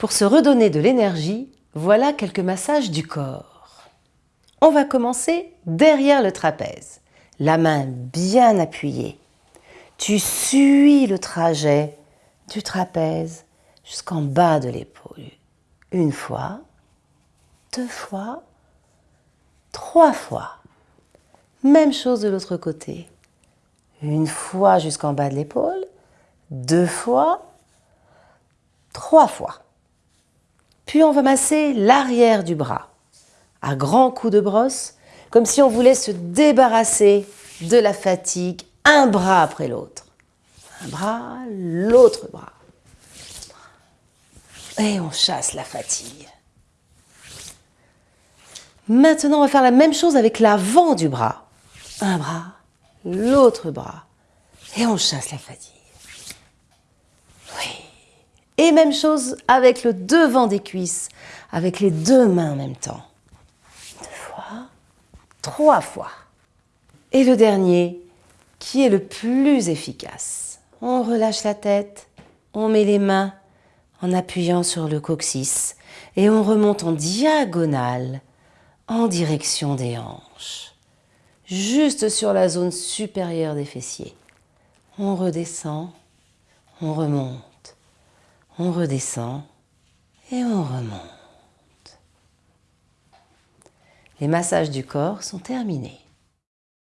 Pour se redonner de l'énergie, voilà quelques massages du corps. On va commencer derrière le trapèze, la main bien appuyée. Tu suis le trajet du trapèze jusqu'en bas de l'épaule. Une fois, deux fois, trois fois. Même chose de l'autre côté. Une fois jusqu'en bas de l'épaule, deux fois, trois fois. Puis on va masser l'arrière du bras à grands coups de brosse, comme si on voulait se débarrasser de la fatigue, un bras après l'autre. Un bras, l'autre bras. Et on chasse la fatigue. Maintenant, on va faire la même chose avec l'avant du bras. Un bras, l'autre bras. Et on chasse la fatigue. Et même chose avec le devant des cuisses, avec les deux mains en même temps. Deux fois, trois fois. Et le dernier, qui est le plus efficace. On relâche la tête, on met les mains en appuyant sur le coccyx et on remonte en diagonale en direction des hanches, juste sur la zone supérieure des fessiers. On redescend, on remonte on redescend et on remonte. Les massages du corps sont terminés.